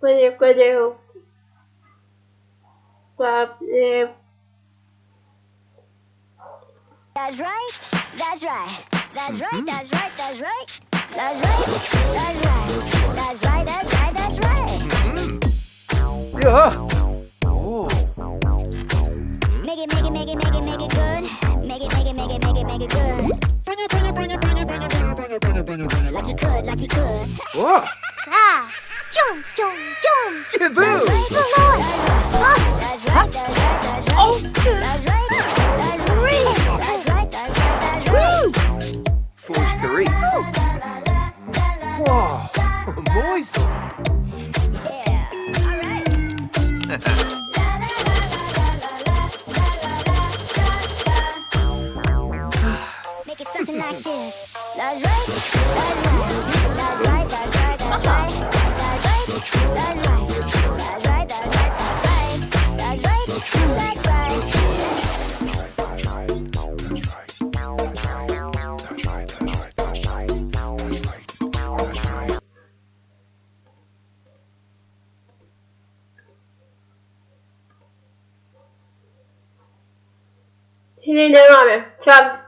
puede, puede, puede, That's right. That's right. That's right. That's right. That's right. That's right. That's right. That's right. That's right. That's right. Yeah. Oh. Make it, make it, make it, make it, make it good. Make it, make it, make it, make it, make it good. Bring it, bring it, bring it, bring it, bring it, bring it, bring it, bring it, bring it, bring it, like you could, like you could. Whoa. Jump, Jump, jump, jump. Jaboo! Oh. Three. Three. Wow, boys. Like this. That's right. That's right. Hileyleri abi. Çab.